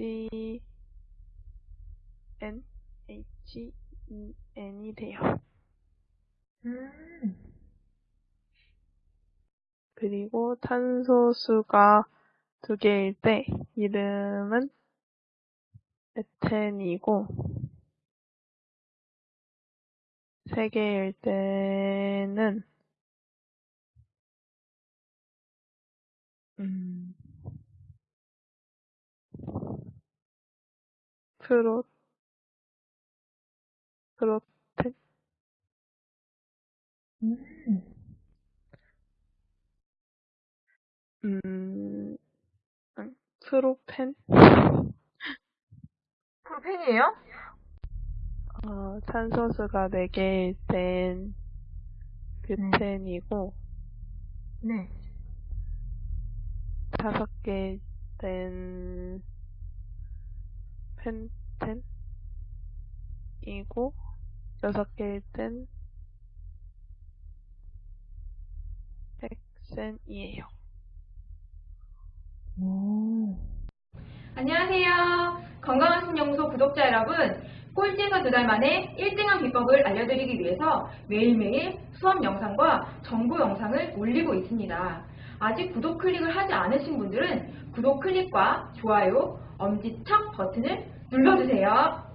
H, N, H, E, N이 돼요. 음, 그리고 탄소수가 두 개일 때 이름은 에텐이고 세 개일 때는 프로 프로텐 음. 음, 음, 프로펜 프로펜이에요? 어, 탄소수가 네 개일 땐 뷰텐이고 네. 다섯 개일 땐 펜텐이고 여섯 개일 땐 헥센이에요. 오. 안녕하세요. 건강한 신연구소 구독자 여러분. 꼴찌에서 두 달 만에 1등한 비법을 알려드리기 위해서 매일매일 수업 영상과 정보 영상을 올리고 있습니다. 아직 구독 클릭을 하지 않으신 분들은 구독 클릭과 좋아요, 엄지척 버튼을 눌러주세요.